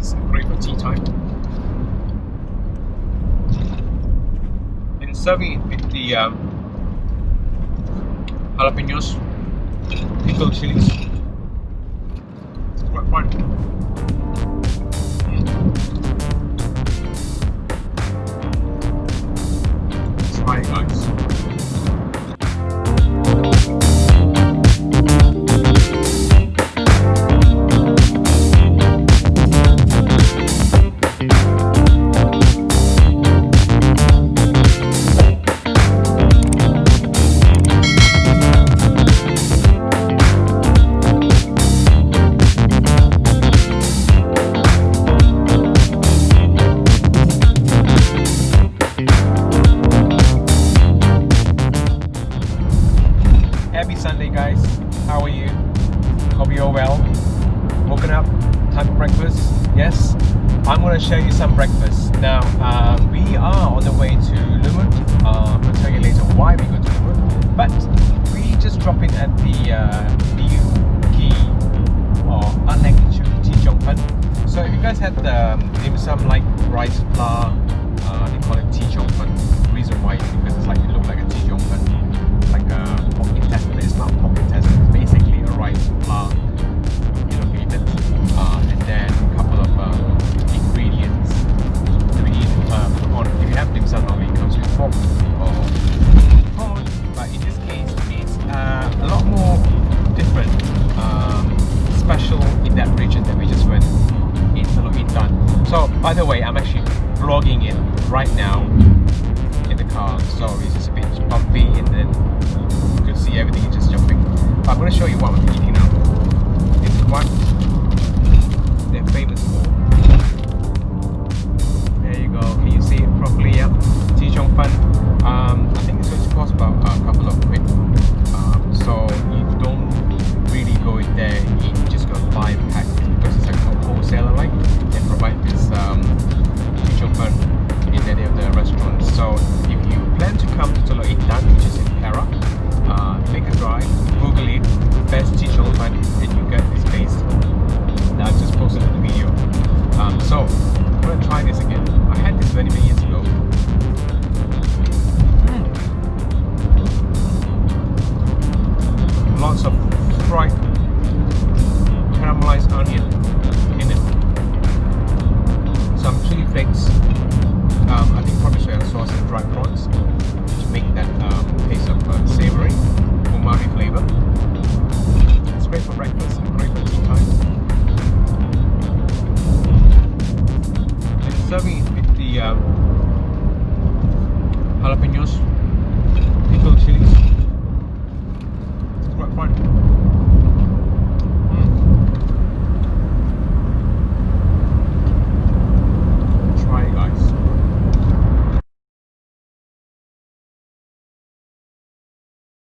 and great for tea time. And serving it with the um, jalapenos, pickled chilies. It's quite fun. Time for breakfast. Yes, I'm going to show you some breakfast. Now, um, we are on the way to Lumut. Um, I'll tell you later why we go to Lumut. But we just drop in at the uh, Liu Ki or Chong Pen. So if you guys had um, dim sum like rice flour, in that region that we just went in Teluk Intan. So, by the way, I'm actually vlogging it right now in the car, so it's just a bit bumpy and then you can see everything is just jumping. But I'm going to show you what I'm eating now. This is come to Teluk Intan, which is in Perak, uh, make a drive, Google it, best Chong Fan, and you get this place that I've just posted the video. Um, so I'm gonna try this again. I had this many many years ago. Mm. Lots of fried caramelized onion in it. Some chili flakes. Um, I think probably soy sauce and dried prawns the um, jalapenos, pickled chilies.